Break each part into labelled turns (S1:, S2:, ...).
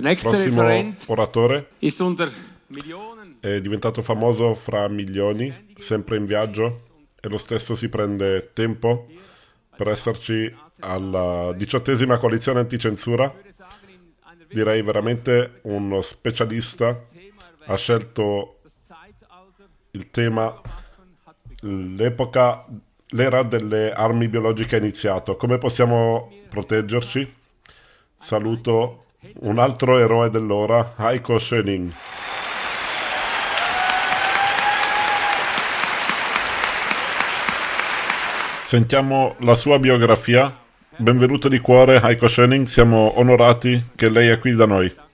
S1: Prossimo oratore è diventato famoso fra milioni, sempre in viaggio, e lo stesso si prende tempo per esserci alla diciottesima coalizione anticensura. Direi veramente uno specialista. Ha scelto il tema l'epoca, l'era delle armi biologiche è iniziato. Come possiamo proteggerci? Saluto un altro eroe dell'ora, Heiko Schöning. Sentiamo la sua biografia. Benvenuto di cuore, Heiko Schöning. Siamo onorati che lei è qui da noi.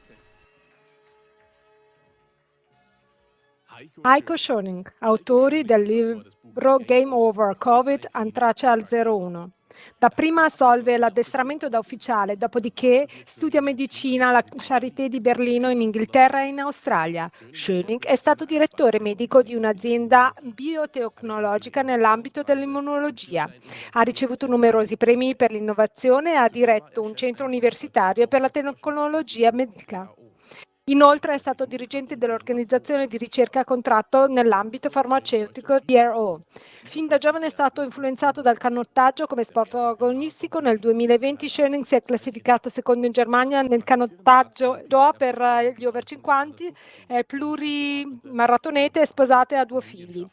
S2: Heiko Schoning, autori del libro Game Over Covid Antrace al 01. Dapprima assolve l'addestramento da ufficiale, dopodiché studia medicina alla Charité di Berlino in Inghilterra e in Australia. Schöning è stato direttore medico di un'azienda biotecnologica nell'ambito dell'immunologia. Ha ricevuto numerosi premi per l'innovazione e ha diretto un centro universitario per la tecnologia medica. Inoltre è stato dirigente dell'organizzazione di ricerca a contratto nell'ambito farmaceutico DRO. Fin da giovane è stato influenzato dal canottaggio come sport agonistico. Nel 2020 Schöning si è classificato secondo in Germania nel canottaggio do per eh, gli over 50, è plurimaratonete e sposato e ha due figli.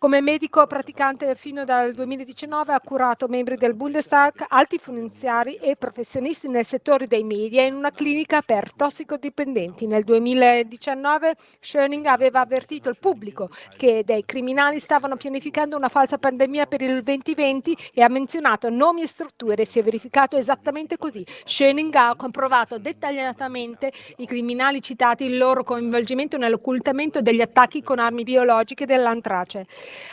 S2: Come medico praticante fino dal 2019 ha curato membri del Bundestag, alti finanziari e professionisti nel settore dei media in una clinica per tossicodipendenti. Nel 2019 Schöning aveva avvertito il pubblico che dei criminali stavano pianificando una falsa pandemia per il 2020 e ha menzionato nomi e strutture. Si è verificato esattamente così. Schöning ha comprovato dettagliatamente i criminali citati, il loro coinvolgimento nell'occultamento degli attacchi con armi biologiche dell'antrace.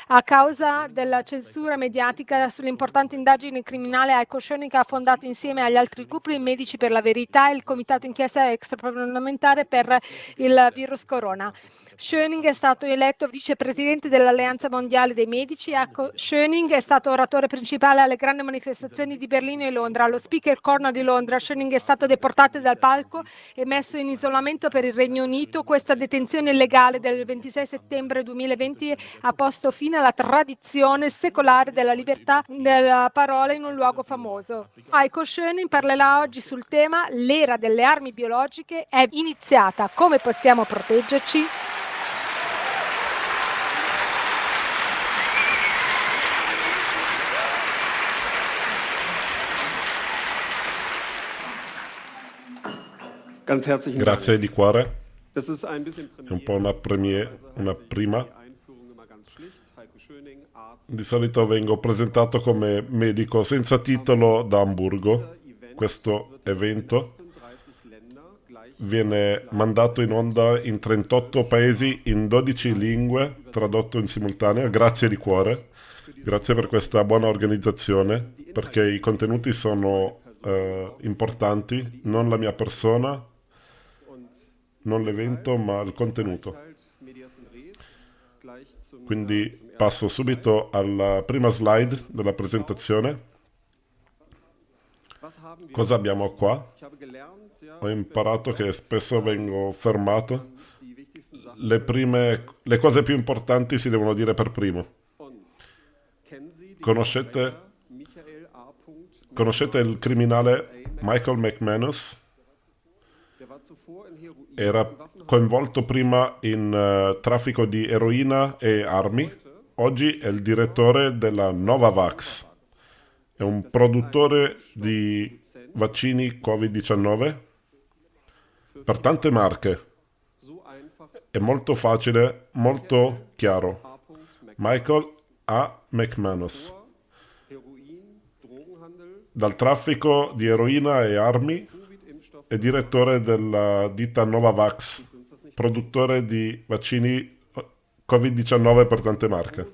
S2: A causa della censura mediatica sulle importanti indagini criminali, Heiko Schöning ha fondato insieme agli altri gruppi Medici per la Verità e il Comitato Inchiesta Extraparlamentare per il virus corona. Schöning è stato eletto vicepresidente dell'Alleanza Mondiale dei Medici. Heiko Schöning è stato oratore principale alle grandi manifestazioni di Berlino e Londra. Allo Speaker Corner di Londra, Schöning è stato deportato dal palco e messo in isolamento per il Regno Unito. Questa detenzione illegale del 26 settembre 2020 ha posto fine alla tradizione secolare della libertà della parola in un luogo famoso. Heiko Schöning parlerà oggi sul tema L'era delle armi biologiche è iniziata. Come possiamo proteggerci?
S3: Ganz herzlichen
S1: Grazie
S3: Dank.
S1: di cuore. È un po' una, premiere, una prima. Di solito vengo presentato come medico senza titolo da Hamburgo. Questo evento
S3: 38 Länder, gleich
S1: viene mandato in onda in 38 paesi in 12 lingue, tradotto in simultanea. Grazie di cuore. Grazie per questa buona organizzazione, perché i contenuti sono eh, importanti, non la mia persona, non l'evento, ma il contenuto. Quindi passo subito alla prima slide della presentazione. Cosa abbiamo qua? Ho imparato che spesso vengo fermato. Le, prime, le cose più importanti si devono dire per primo. Conoscete-. Conoscete il criminale Michael McManus?
S3: Der war zuvor in Heroin
S1: Era coinvolto prima in eh, traffico di eroina e armi. Oggi è il direttore della Novavax. È un produttore di vaccini Covid-19 per tante marche. È molto facile, molto chiaro. Michael A. McManus. Dal traffico di eroina e armi È direttore della ditta Novavax, produttore di vaccini Covid-19 per tante marche.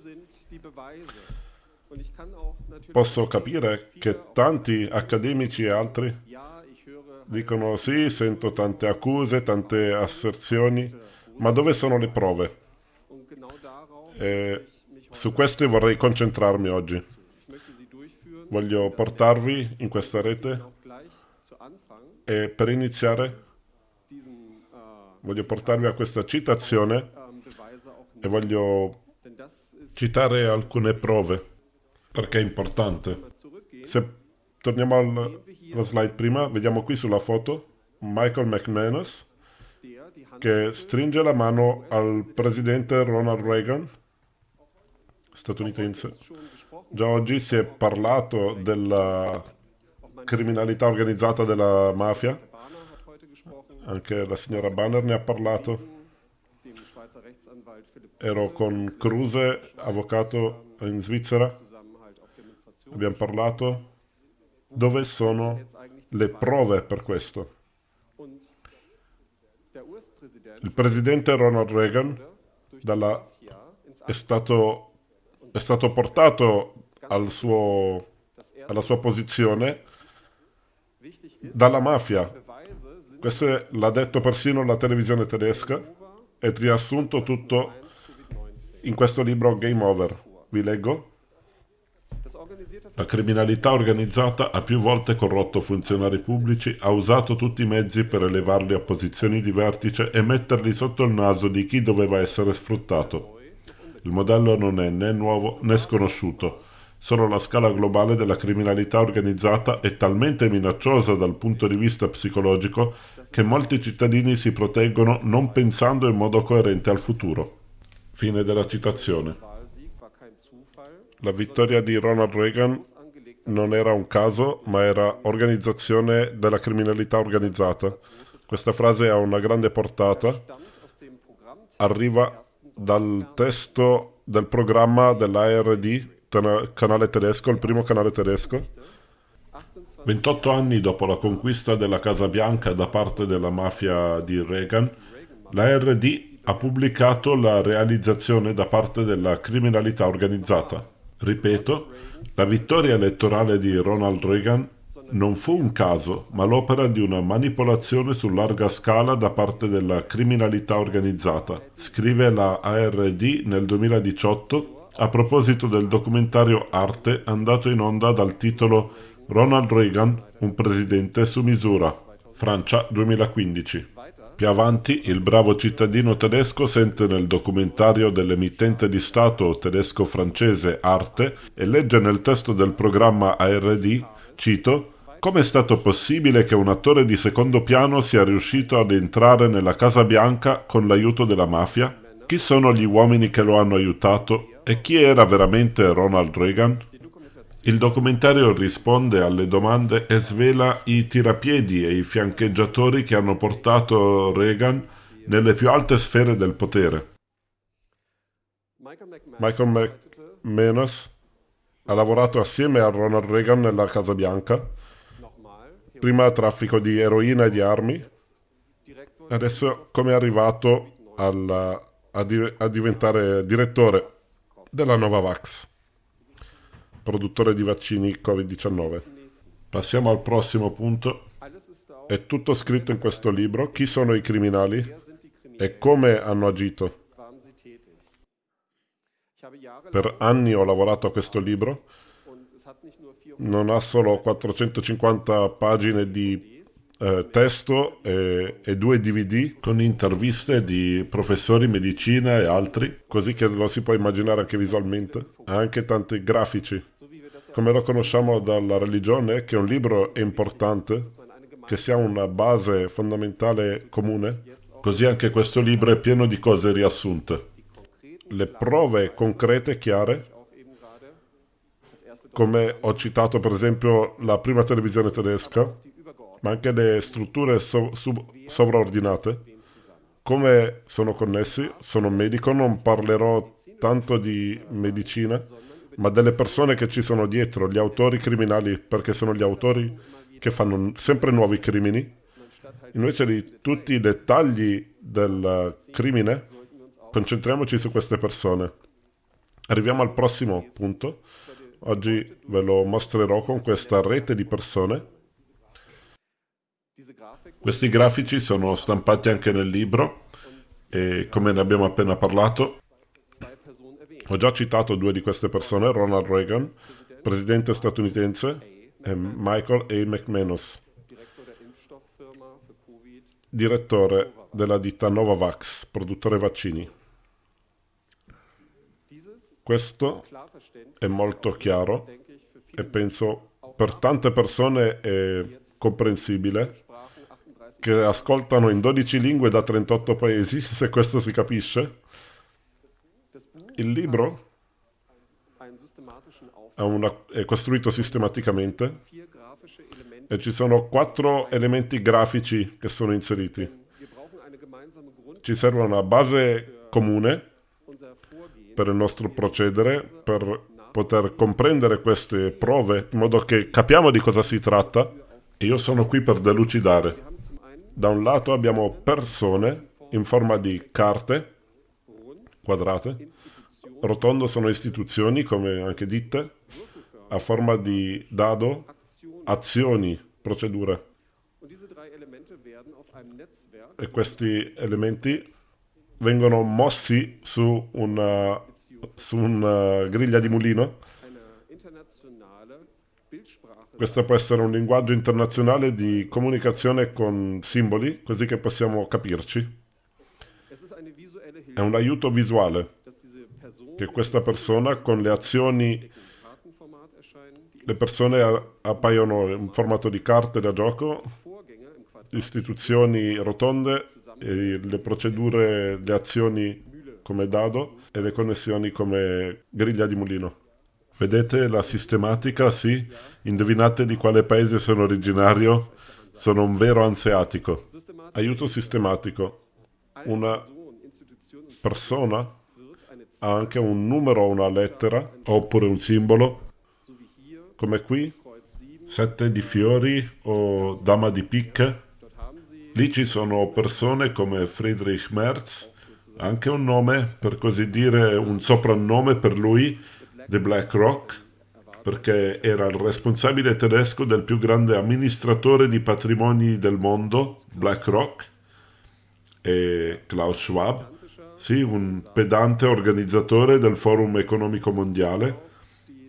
S1: Posso capire che tanti accademici e altri dicono sì, sento tante accuse, tante asserzioni, ma dove sono le prove? E su queste vorrei concentrarmi oggi. Voglio portarvi in questa rete e per iniziare Voglio portarvi a questa citazione e voglio citare alcune prove perché è importante. Se torniamo al- alla slide prima, vediamo qui sulla foto Michael McManus che stringe la mano al presidente Ronald Reagan, statunitense. Già oggi si è parlato della criminalità organizzata della mafia, anche la signora Banner ne ha parlato. Ero con Kruse, avvocato in Svizzera, abbiamo parlato. Dove sono le prove per questo? Il presidente Ronald Reagan dalla- è stato, è stato portato al suo- alla sua posizione dalla mafia. Questo l'ha detto persino la televisione tedesca e riassunto tutto
S3: 1 Covid-19.
S1: in questo libro Game Over. Vi leggo. La criminalità organizzata ha più volte corrotto funzionari pubblici, ha usato tutti i mezzi per elevarli a posizioni di vertice e metterli sotto il naso di chi doveva essere sfruttato. Il modello non è né nuovo né sconosciuto. Solo la scala globale della criminalità organizzata è talmente minacciosa dal punto di vista psicologico che molti cittadini si proteggono non pensando in modo coerente al futuro. Fine della citazione. La vittoria di Ronald Reagan non era un caso, ma era organizzazione della criminalità organizzata. Questa frase ha una grande portata, arriva dal testo del programma dell'ARD, canale tedesco, il primo canale tedesco.
S3: 28
S1: 28 anni dopo la conquista della Casa Bianca da parte della mafia di Reagan, l'ARD ha pubblicato la realizzazione da parte della criminalità organizzata. Ripeto, la vittoria elettorale di Ronald Reagan non fu un caso, ma l'opera di una manipolazione su larga scala da parte della criminalità organizzata, scrive la ARD nel 2018 a proposito del documentario Arte andato in onda dal titolo Ronald Reagan, un presidente su misura, Francia 2015. Più avanti, il bravo cittadino tedesco sente nel documentario dell'emittente di Stato tedesco-francese Arte e legge nel testo del programma ARD, cito, come è stato possibile che un attore di secondo piano sia riuscito ad entrare nella Casa Bianca con l'aiuto della mafia? Chi sono gli uomini che lo hanno aiutato? E chi era veramente Ronald Reagan? Il documentario risponde alle domande e svela i tirapiedi e i fiancheggiatori che hanno portato Reagan nelle più alte sfere del potere.
S3: Michael
S1: McManus ha lavorato assieme a Ronald Reagan nella Casa Bianca, prima traffico di eroina e di armi, adesso come è arrivato alla- a, di- a diventare direttore della Novavax, produttore di vaccini Covid-19. Passiamo al prossimo punto. È tutto scritto in questo libro. Chi sono i criminali e come hanno agito. Per anni ho lavorato a questo libro.
S3: und es hat nicht nur 400
S1: Non ha solo 450 pagine di eh, testo e, e due DVD con interviste di professori di medicina e altri, così che lo si può immaginare anche visualmente. Ha anche tanti grafici. Come lo conosciamo dalla religione, che un libro è importante, che sia una base fondamentale comune, così anche questo libro è pieno di cose riassunte. Le prove concrete, chiare,
S3: das erste
S1: come ho citato per esempio la prima televisione tedesca, ma anche le strutture so- sovraordinate, come sono connessi, sono medico, non parlerò tanto di medicina, ma delle persone che ci sono dietro, gli autori criminali, perché sono gli autori che fanno sempre nuovi crimini, invece di tutti i dettagli del crimine, concentriamoci su queste persone. Arriviamo al prossimo punto. Oggi ve lo mostrerò con questa rete di persone. Questi grafici sono stampati anche nel libro e come ne abbiamo appena parlato, ho già citato due di queste persone, Ronald Reagan, presidente statunitense, e Michael A. McManus, direttore della ditta Novavax, produttore vaccini. Questo è molto chiaro e penso per tante persone è comprensibile
S3: Sprachen 38
S1: che ascoltano in 12 lingue da 38 paesi, se questo si capisce. Il libro è, una- è costruito sistematicamente e ci sono quattro elementi grafici che sono inseriti. Ci serve una base comune per il nostro procedere, per poter comprendere queste prove, in modo che capiamo di cosa si tratta. E io sono qui per delucidare. Da un lato abbiamo persone in forma di carte quadrate, rotondo sono istituzioni, come anche ditte, a forma di dado, azioni, procedure. E questi elementi vengono mossi su una, su una griglia di mulino. Questo può essere un linguaggio internazionale di comunicazione con simboli, così che possiamo capirci. È un aiuto visuale che questa persona con le azioni, le persone appaiono in formato di carte da gioco, istituzioni rotonde, le procedure, le azioni come dado e le connessioni come griglia di mulino. Vedete la sistematica? Sì. Indovinate di quale paese sono originario? Sono un vero anseatico. Aiuto sistematico. Una persona ha anche un numero una lettera, oppure un simbolo, come qui,
S3: Kreuz 7.
S1: sette di fiori o dama di picche. Lì ci sono persone come Friedrich Merz, anche un nome, per così dire, un soprannome per lui, The Black Rock, perché era il responsabile tedesco del più grande amministratore di patrimoni del mondo, BlackRock, e Klaus Schwab, sì, un pedante organizzatore del Forum Economico Mondiale,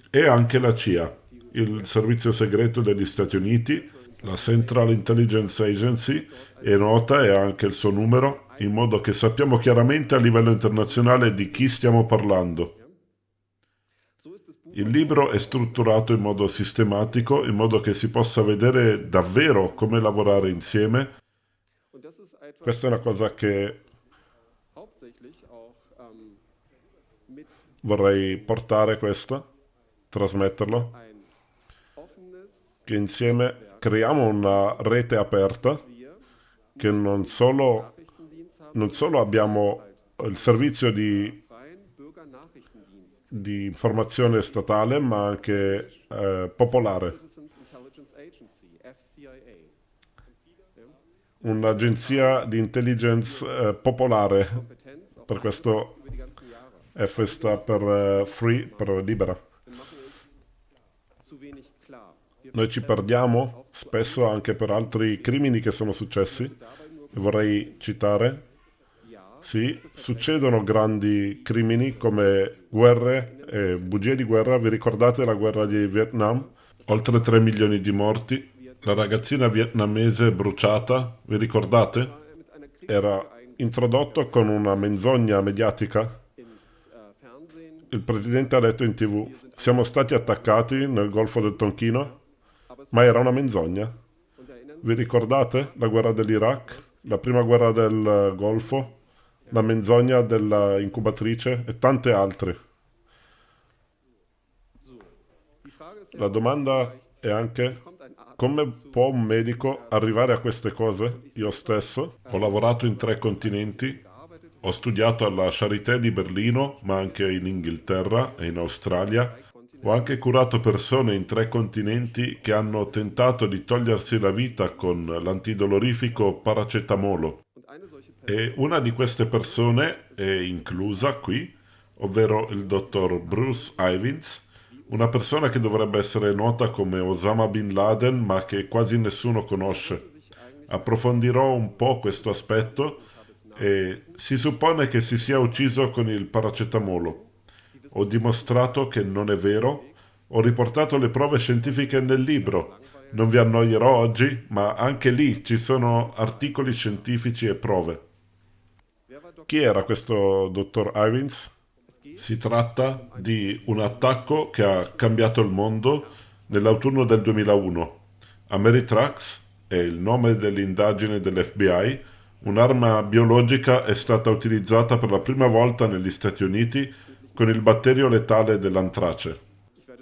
S1: e anche la CIA, il servizio segreto degli Stati Uniti, la Central Intelligence Agency, è nota e ha anche il suo numero, in modo che sappiamo chiaramente a livello internazionale di chi stiamo parlando. Il libro è strutturato in modo sistematico, in modo che si possa vedere davvero come lavorare insieme. Questa è una cosa che
S3: ähm,
S1: vorrei portare, questa,
S3: ein offenes
S1: che insieme creiamo una rete aperta, che non solo, non solo abbiamo il servizio di, di informazione statale, ma anche eh, popolare, un'agenzia di intelligence eh, popolare, per questo. F sta per eh, free, per libera. Noi ci perdiamo spesso anche per altri crimini che sono successi. vorrei citare, sì, succedono grandi crimini come guerre e bugie di guerra. Vi ricordate la guerra di Vietnam? Oltre 3 milioni di morti. La ragazzina vietnamese bruciata, vi ricordate? Era introdotto con una menzogna mediatica. Il presidente ha detto in tv, siamo stati attaccati nel Golfo del Tonchino, ma era una menzogna. Vi ricordate la guerra dell'Iraq? La prima guerra del eh, Golfo? La menzogna della incubatrice e tante altre. La domanda è anche come può un medico arrivare a queste cose? Io stesso ho lavorato in tre continenti, ho studiato alla Charité di Berlino, ma anche in Inghilterra e in Australia. Ho anche curato persone in tre continenti che hanno tentato di togliersi la vita con l'antidolorifico paracetamolo. E una di queste persone è inclusa qui, ovvero il dottor Bruce Ivins, una persona che dovrebbe essere nota come Osama Bin Laden, ma che quasi nessuno conosce. Approfondirò un po' questo aspetto e si suppone che si sia ucciso con il paracetamolo. Ho dimostrato che non è vero, ho riportato le prove scientifiche nel libro Non vi annoierò oggi, ma anche lì ci sono articoli scientifici e prove. Chi era questo dottor Ivins? Si tratta di un attacco che ha cambiato il mondo nell'autunno del 2001. Ameritrax è il nome dell'indagine dell'FBI. Un'arma biologica è stata utilizzata per la prima volta negli Stati Uniti con il batterio letale dell'antrace.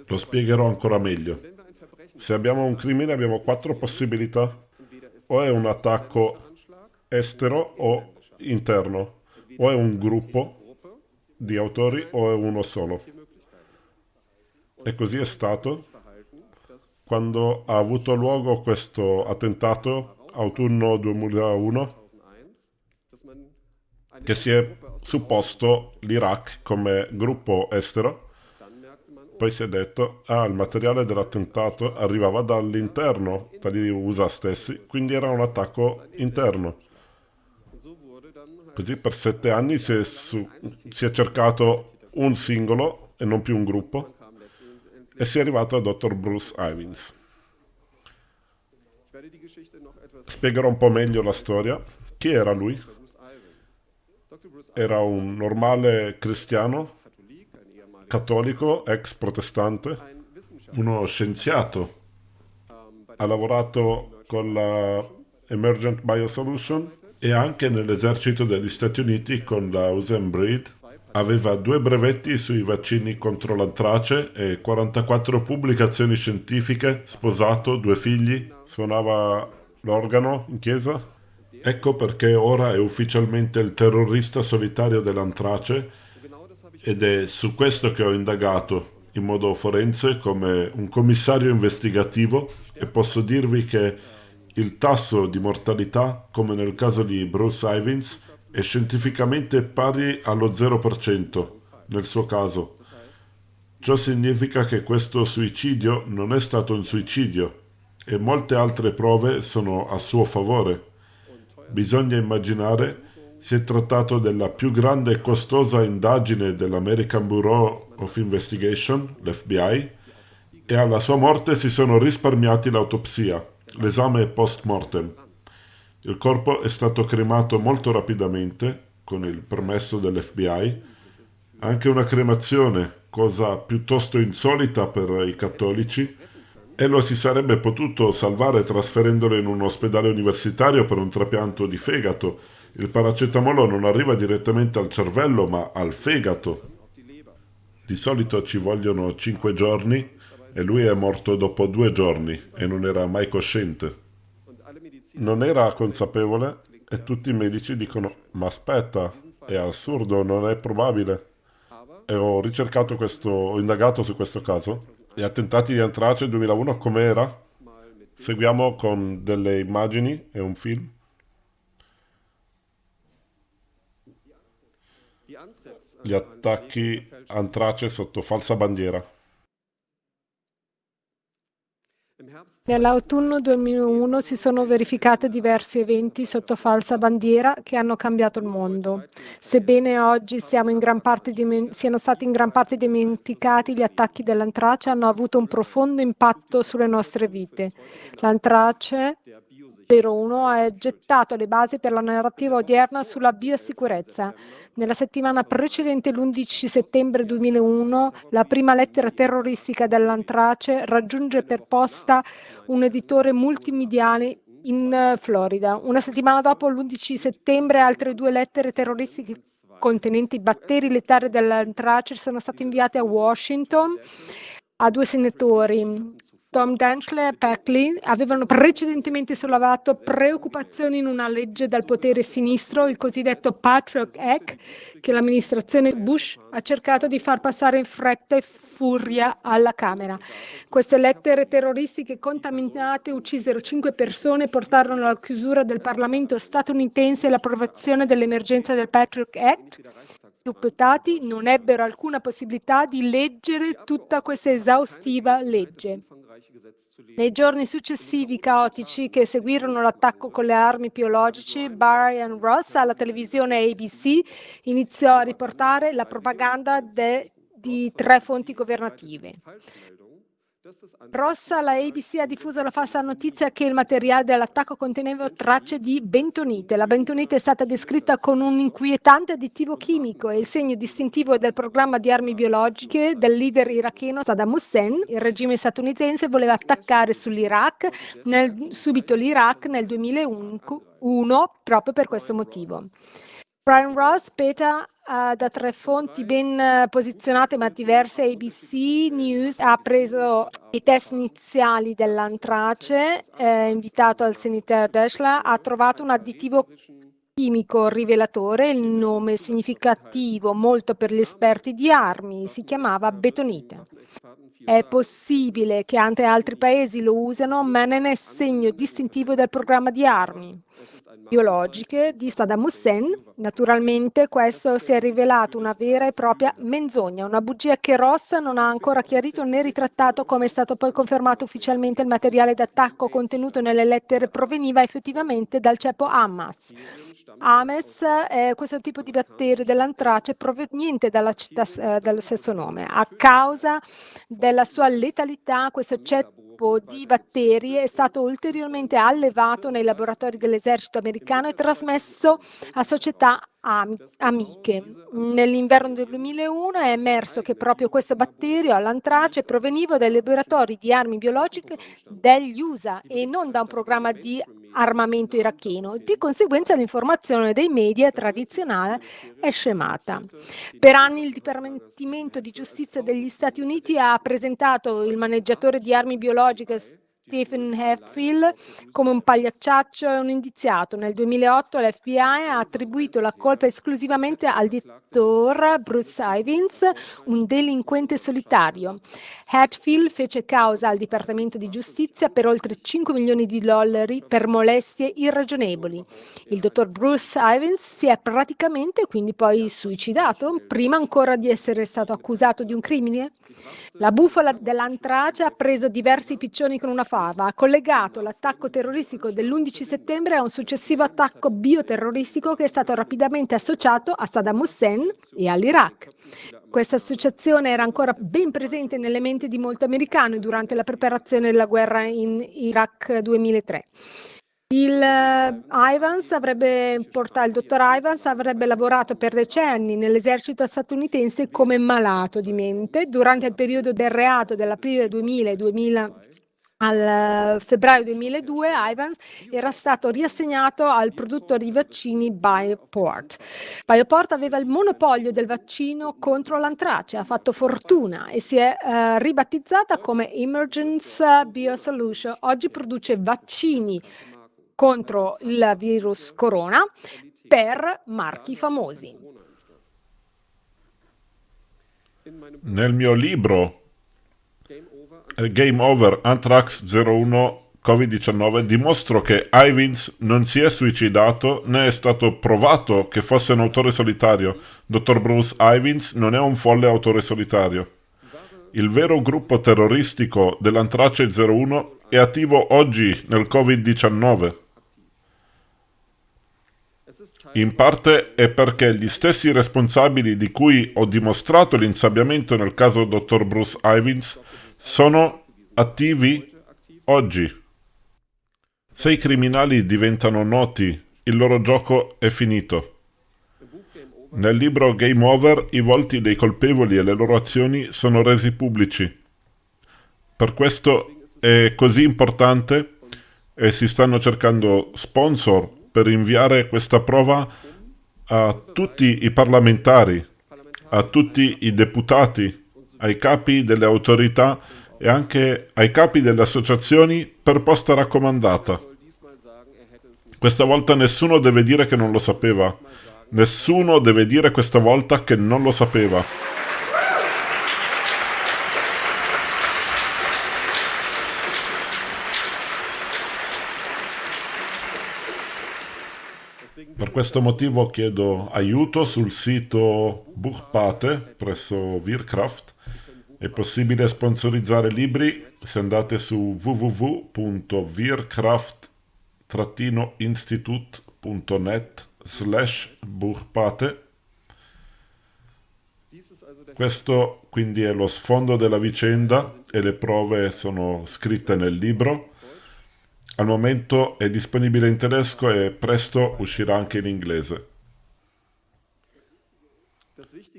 S1: Lo spiegherò ancora meglio. Se abbiamo un crimine abbiamo quattro possibilità. O è un attacco estero o interno, o è un gruppo di autori o è uno solo. E così è stato quando ha avuto luogo questo attentato autunno 2001 che si è supposto l'Iraq come gruppo estero poi si è detto ah il materiale dell'attentato arrivava dall'interno dagli USA stessi quindi era un attacco interno Così per sette anni si è, su, si è cercato un singolo e non più un gruppo e si è arrivato a Dr. Bruce Ivins. Spiegherò un po' meglio la storia. Chi era lui? Era un normale cristiano, cattolico, ex protestante, uno scienziato. Ha lavorato con la Emergent Biosolution e anche nell'esercito degli Stati Uniti con la Usain Breed. Aveva due brevetti sui vaccini contro l'antrace e 44 pubblicazioni scientifiche, sposato, due figli, suonava l'organo in chiesa. Ecco perché ora è ufficialmente il terrorista solitario dell'antrace ed è su questo che ho indagato in modo forense come un commissario investigativo e posso dirvi che il tasso di mortalità, come nel caso di Bruce Ivins, è scientificamente pari allo 0% nel suo caso. Ciò significa che questo suicidio non è stato un suicidio e molte altre prove sono a suo favore. Bisogna immaginare si è trattato della più grande e costosa indagine dell'American Bureau of Investigation, l'FBI, e alla sua morte si sono risparmiati l'autopsia. L'esame post mortem. Il corpo è stato cremato molto rapidamente, con il permesso dell'FBI. Anche una cremazione, cosa piuttosto insolita per i cattolici, e lo si sarebbe potuto salvare trasferendolo in un ospedale universitario per un trapianto di fegato. Il paracetamolo non arriva direttamente al cervello, ma al fegato. Di solito ci vogliono cinque giorni e lui è morto dopo due giorni e non era mai cosciente. Non era consapevole e tutti i medici dicono ma aspetta, è assurdo, non è probabile. E ho ricercato questo, ho indagato su questo caso. Gli attentati di Antrace 2001 com'era? Seguiamo con delle immagini e un film. Gli attacchi Antrace sotto falsa bandiera.
S2: Nell'autunno 2001 si sono verificati diversi eventi sotto falsa bandiera che hanno cambiato il mondo. Sebbene oggi siano stati in gran parte dimenticati, gli attacchi dell'antrace hanno avuto un profondo impatto sulle nostre vite. L'antrace 01 ha gettato le basi per la narrativa odierna sulla biosicurezza. Nella settimana precedente l'11 settembre 2001 la prima lettera terroristica dell'antrace raggiunge per posta un editore multimediale in Florida. Una settimana dopo, l'11 settembre, altre due lettere terroristiche contenenti batteri letali dell'antrace sono state inviate a Washington a due senatori, Tom Dankler e Packley avevano precedentemente sollevato preoccupazioni in una legge dal potere sinistro, il cosiddetto Patriot Act, che l'amministrazione Bush ha cercato di far passare in fretta e furia alla Camera. Queste lettere terroristiche contaminate uccisero cinque persone e portarono alla chiusura del Parlamento statunitense e l'approvazione dell'emergenza del Patriot Act deputati non ebbero alcuna possibilità di leggere tutta questa esaustiva legge. Nei giorni successivi caotici che seguirono l'attacco con le armi biologiche, Brian Ross alla televisione ABC iniziò a riportare la propaganda de, di tre fonti governative. Rossa, la ABC ha diffuso la falsa notizia che il materiale dell'attacco conteneva tracce di bentonite. La bentonite è stata descritta con un inquietante additivo chimico e il segno distintivo del programma di armi biologiche del leader iracheno Saddam Hussein. Il regime statunitense voleva attaccare sull'Iraq, nel, subito l'Iraq nel 2001, proprio per questo motivo. Brian Ross speta uh, da tre fonti ben eh, posizionate ma diverse, ABC News ha preso i test iniziali dell'antrace eh, invitato al senatore Deschla, ha trovato un additivo chimico rivelatore, il nome significativo molto per gli esperti di armi, si chiamava betonite. È possibile che anche altri paesi lo usano, ma non è segno distintivo del programma di armi biologiche di Saddam Hussein. Naturalmente questo si è rivelato una vera e propria menzogna, una bugia che Ross non ha ancora chiarito né ritrattato come è stato poi confermato ufficialmente il materiale d'attacco contenuto nelle lettere proveniva effettivamente dal ceppo Hamas. Ames eh, è questo tipo di batterio dell'antrace proveniente dalla città eh, dallo stesso nome. A causa della sua letalità, questo ceppo di batteri è stato ulteriormente allevato nei laboratori dell'esercito americano e trasmesso a società amiche. Nell'inverno del 2001 è emerso che proprio questo batterio all'antrace proveniva dai laboratori di armi biologiche degli USA e non da un programma di armamento iracheno. Di conseguenza l'informazione dei media tradizionale è scemata. Per anni il Dipartimento di Giustizia degli Stati Uniti ha presentato il maneggiatore di armi biologiche Stephen Hatfield come un pagliacciaccio e un indiziato. Nel 2008 l'FBI ha attribuito la colpa esclusivamente al dittatore Bruce Ivins, un delinquente solitario. Hatfield fece causa al Dipartimento di Giustizia per oltre 5 milioni di dollari per molestie irragionevoli. Il dottor Bruce Ivins si è praticamente quindi poi suicidato prima ancora di essere stato accusato di un crimine. La bufala dell'antrace ha preso diversi piccioni con una Rafava ha collegato l'attacco terroristico dell'11 settembre a un successivo attacco bioterroristico che è stato rapidamente associato a Saddam Hussein e all'Iraq. Questa associazione era ancora ben presente nelle menti di molti americani durante la preparazione della guerra in Iraq 2003. Il, eh, Ivans avrebbe, il dottor Ivans avrebbe lavorato per decenni nell'esercito statunitense come malato di mente. Durante il periodo del reato dell'aprile 2000 e 2000 al eh, febbraio 2002 Ivans era stato riassegnato al produttore di vaccini Bioport. Bioport aveva il monopolio del vaccino contro l'antrace, ha fatto fortuna e si è eh, ribattizzata come Emergence Biosolution. Oggi produce vaccini contro il virus corona per marchi famosi.
S1: Nel mio libro eh, Game Over Anthrax 01 Covid-19 dimostrò che Ivins non si è suicidato né è stato provato che fosse un autore solitario. Dottor Bruce Ivins non è un folle autore solitario. Il vero gruppo terroristico dell'Antrace 01 è attivo oggi nel Covid-19. In parte è perché gli stessi responsabili di cui ho dimostrato l'insabbiamento nel caso Dottor Bruce Ivins sono attivi oggi. Se i criminali diventano noti, il loro gioco è finito. Nel libro Game Over i volti dei colpevoli e le loro azioni sono resi pubblici. Per questo è così importante e si stanno cercando sponsor per inviare questa prova a tutti i parlamentari, a tutti i deputati, ai capi delle autorità e anche ai capi delle associazioni per posta raccomandata. Questa volta nessuno deve dire che non lo sapeva. Nessuno deve dire questa volta che non lo sapeva. Per questo motivo chiedo aiuto sul sito Buchpate presso Wirkraft è possibile sponsorizzare libri se andate su www.vircraft-institut.net slash
S3: burpate.
S1: Questo quindi è lo sfondo della vicenda e le prove sono scritte nel libro. Al momento è disponibile in tedesco e presto uscirà anche in inglese.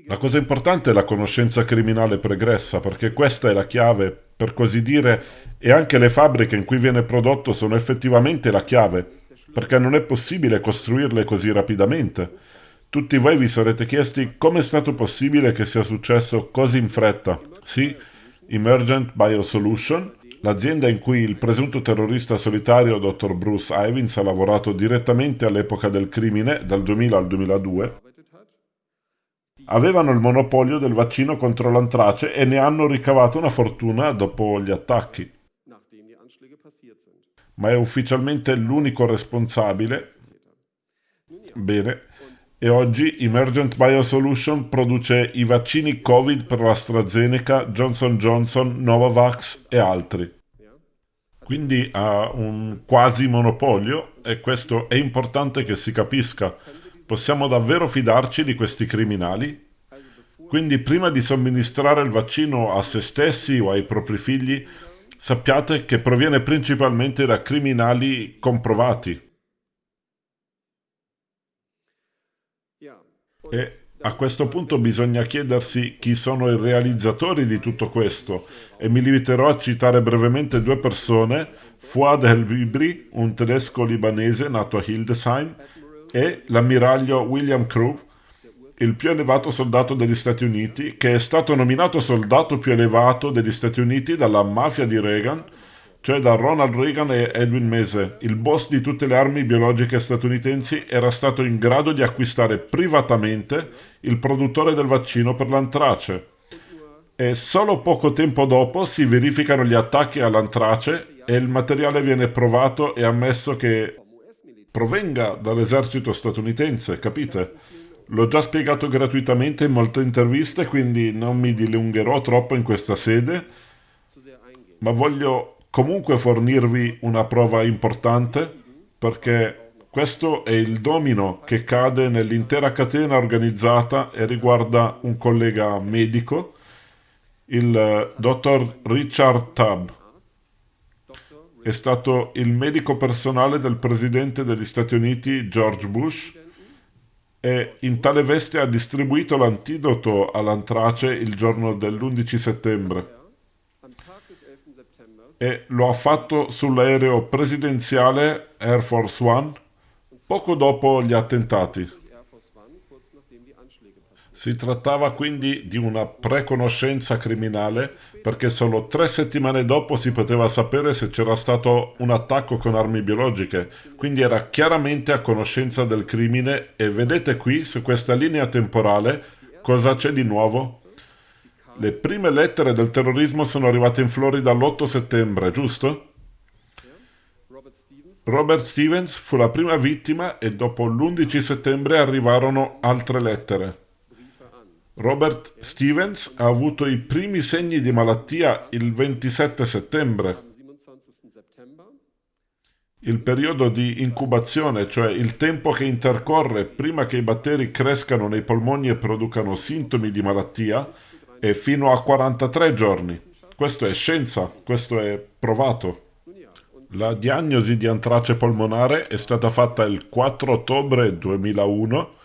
S1: La cosa importante è la conoscenza criminale pregressa, perché questa è la chiave, per così dire, e anche le fabbriche in cui viene prodotto sono effettivamente la chiave, perché non è possibile costruirle così rapidamente. Tutti voi vi sarete chiesti come è stato possibile che sia successo così in fretta. Sì, Emergent Biosolution, l'azienda in cui il presunto terrorista solitario dr. Bruce Ivins ha lavorato direttamente all'epoca del crimine, dal 2000 al 2002,
S3: gearbeitet hat,
S1: avevano il monopolio del vaccino contro l'antrace e ne hanno ricavato una fortuna dopo gli attacchi, ma è ufficialmente l'unico responsabile. Bene. E oggi Emergent Biosolution produce i vaccini Covid per l'AstraZeneca, Johnson Johnson, Novavax e altri. Quindi ha un quasi monopolio e questo è importante che si capisca. Possiamo davvero fidarci di questi criminali? Quindi prima di somministrare il vaccino a se stessi o ai propri figli, sappiate che proviene principalmente da criminali comprovati. E a questo punto bisogna chiedersi chi sono i realizzatori di tutto questo e mi limiterò a citare brevemente due persone, Fuad El-Bibri, un tedesco libanese nato a Hildesheim, e l'ammiraglio William Crew, il più elevato soldato degli Stati Uniti, che è stato nominato soldato più elevato degli Stati Uniti dalla mafia di Reagan, cioè da Ronald Reagan e Edwin Mese, il boss di tutte le armi biologiche statunitensi, era stato in grado di acquistare privatamente il produttore del vaccino per l'antrace. E solo poco tempo dopo si verificano gli attacchi all'antrace e il materiale viene provato e ammesso che provenga dall'esercito statunitense, capite? L'ho già spiegato gratuitamente in molte interviste, quindi non mi dilungherò troppo in questa sede, ma voglio comunque fornirvi una prova importante perché questo è il domino che cade nell'intera catena organizzata e riguarda un collega medico, il eh, dottor Richard Tubb. È stato il medico personale del presidente degli Stati Uniti George Bush e in tale veste ha distribuito l'antidoto all'antrace il giorno dell'11 settembre
S3: Am Tag des 11. September
S1: e lo ha fatto sull'aereo presidenziale Air Force One poco dopo gli attentati. Si trattava quindi di una preconoscenza criminale perché solo tre settimane dopo si poteva sapere se c'era stato un attacco con armi biologiche, quindi era chiaramente a conoscenza del crimine e vedete qui su questa linea temporale cosa c'è di nuovo? Le prime lettere del terrorismo sono arrivate in Florida l'8 settembre, giusto?
S3: Robert Stevens
S1: fu la prima vittima e dopo l'11 settembre arrivarono altre lettere. Robert Stevens ha avuto i primi segni di malattia il 27 settembre.
S3: Am 27. September
S1: Il periodo di incubazione, cioè il tempo che intercorre prima che i batteri crescano nei polmoni e producano sintomi di malattia, è fino a 43 giorni. Questo è scienza, questo è provato. La diagnosi di antrace polmonare è stata fatta il 4 ottobre 2001.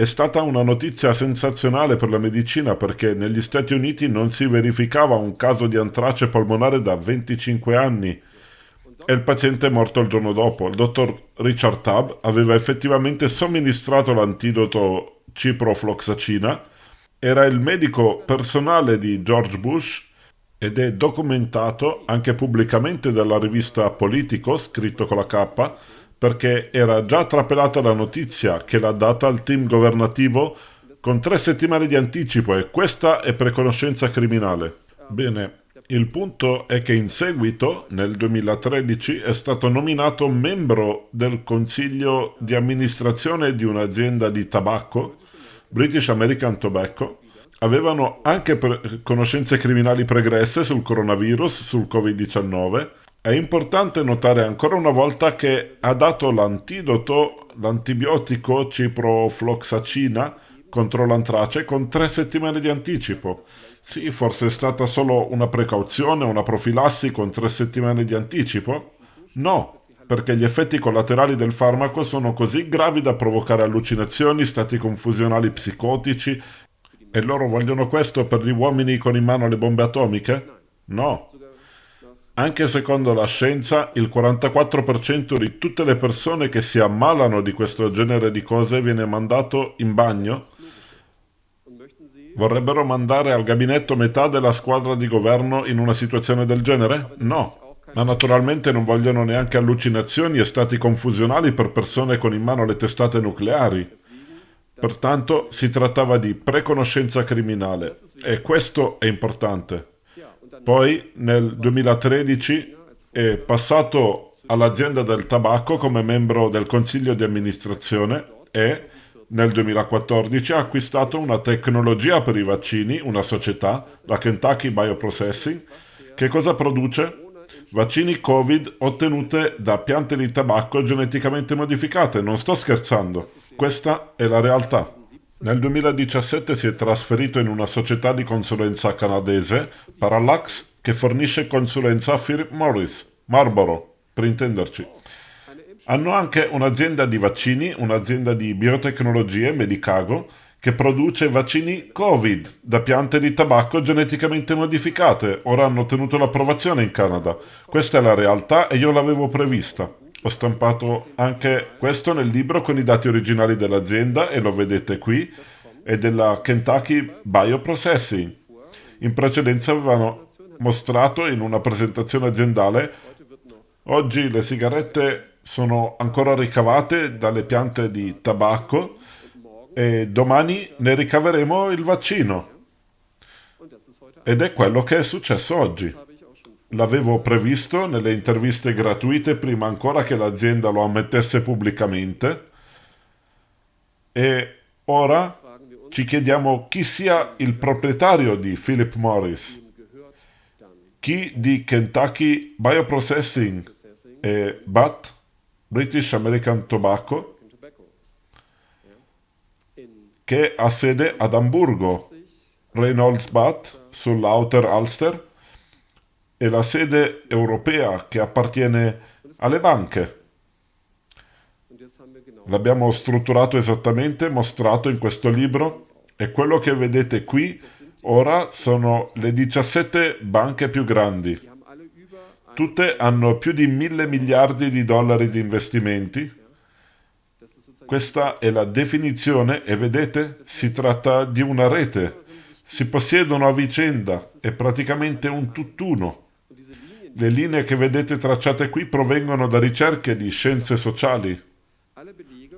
S1: È stata una notizia sensazionale per la medicina perché negli Stati Uniti non si verificava un caso di antrace polmonare da 25 anni e il paziente è morto il giorno dopo. Il dottor Richard Tubb aveva effettivamente somministrato l'antidoto ciprofloxacina, era il medico personale di George Bush ed è documentato anche pubblicamente dalla rivista Politico, scritto con la K, perché era già trapelata la notizia che l'ha data al team governativo con tre settimane di anticipo e questa è preconoscenza criminale. Bene, il punto è che in seguito, nel 2013, è stato nominato membro del consiglio di amministrazione di un'azienda di tabacco, British American Tobacco, avevano anche conoscenze criminali pregresse sul coronavirus, sul Covid-19. È importante notare ancora una volta che ha dato l'antidoto, l'antibiotico ciprofloxacina, contro l'antrace con tre settimane di anticipo. Sì, forse è stata solo una precauzione, una profilassi con tre settimane di anticipo? No, perché gli effetti collaterali del farmaco sono così gravi da provocare allucinazioni, stati confusionali psicotici, e loro vogliono questo per gli uomini con in mano le bombe atomiche? No. Anche secondo la scienza, il 44% di tutte le persone che si ammalano di questo genere di cose viene mandato in bagno. Vorrebbero mandare al gabinetto metà della squadra di governo in una situazione del genere? No. Ma naturalmente non vogliono neanche allucinazioni e stati confusionali per persone con in mano le testate nucleari. Pertanto si trattava di preconoscenza criminale e questo è importante. Poi nel 2013 è passato all'azienda del tabacco come membro del consiglio di amministrazione e nel 2014 ha acquistato una tecnologia per i vaccini, una società, la Kentucky Bioprocessing, che cosa produce? Vaccini Covid ottenute da piante di tabacco geneticamente modificate. Non sto scherzando. Questa è la realtà. Nel 2017 si è trasferito in una società di consulenza canadese, Parallax, che fornisce consulenza a Philip Morris, Marlboro, per intenderci. Hanno anche un'azienda di vaccini, un'azienda di biotecnologie, Medicago, che produce vaccini Covid da piante di tabacco geneticamente modificate. Ora hanno ottenuto l'approvazione in Canada. Questa è la realtà e io l'avevo prevista. Ho stampato anche questo nel libro con i dati originali dell'azienda e lo vedete qui, è della Kentucky Bioprocessing. In precedenza avevano mostrato in una presentazione aziendale oggi le sigarette sono ancora ricavate dalle piante di tabacco e domani ne ricaveremo il vaccino. Ed è quello che è successo oggi. L'avevo previsto nelle interviste gratuite prima ancora che l'azienda lo ammettesse pubblicamente. E ora ci chiediamo chi sia il proprietario di Philip Morris, chi di Kentucky Bioprocessing? E BAT, British American Tobacco, che ha sede ad Amburgo, Reynolds BAT sull'Outer Ulster, e la sede europea che appartiene alle banche. L'abbiamo strutturato esattamente, mostrato in questo libro e quello che vedete qui ora sono le 17 banche più grandi. Tutte hanno più di mille miliardi di dollari di investimenti. Questa è la definizione e vedete, si tratta di una rete. Si possiedono a vicenda, è praticamente un tutt'uno. Le linee che vedete tracciate qui provengono da ricerche di scienze sociali.